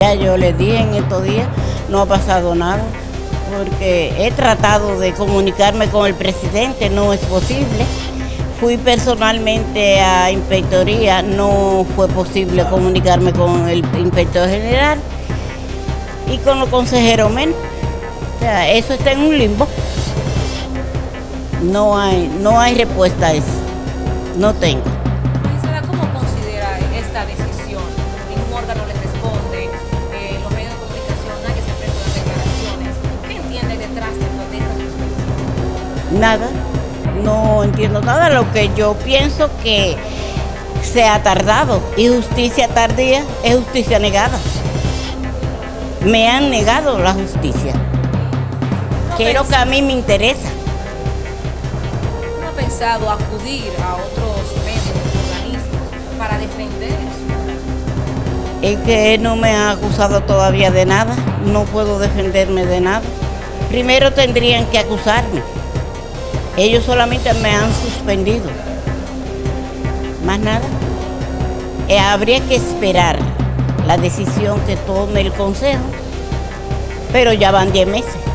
Ya yo les dije en estos días, no ha pasado nada, porque he tratado de comunicarme con el presidente, no es posible. Fui personalmente a inspectoría, no fue posible comunicarme con el inspector general y con los consejeros menos. O sea, eso está en un limbo. No hay, no hay respuesta a eso. No tengo. Nada, no entiendo nada. Lo que yo pienso que se ha tardado y justicia tardía es justicia negada. Me han negado la justicia. Quiero que a mí me interesa. ¿No ha pensado acudir a otros medios, organismos, para defender? Es que no me ha acusado todavía de nada. No puedo defenderme de nada. Primero tendrían que acusarme. Ellos solamente me han suspendido. Más nada. Eh, habría que esperar la decisión que tome el Consejo. Pero ya van 10 meses.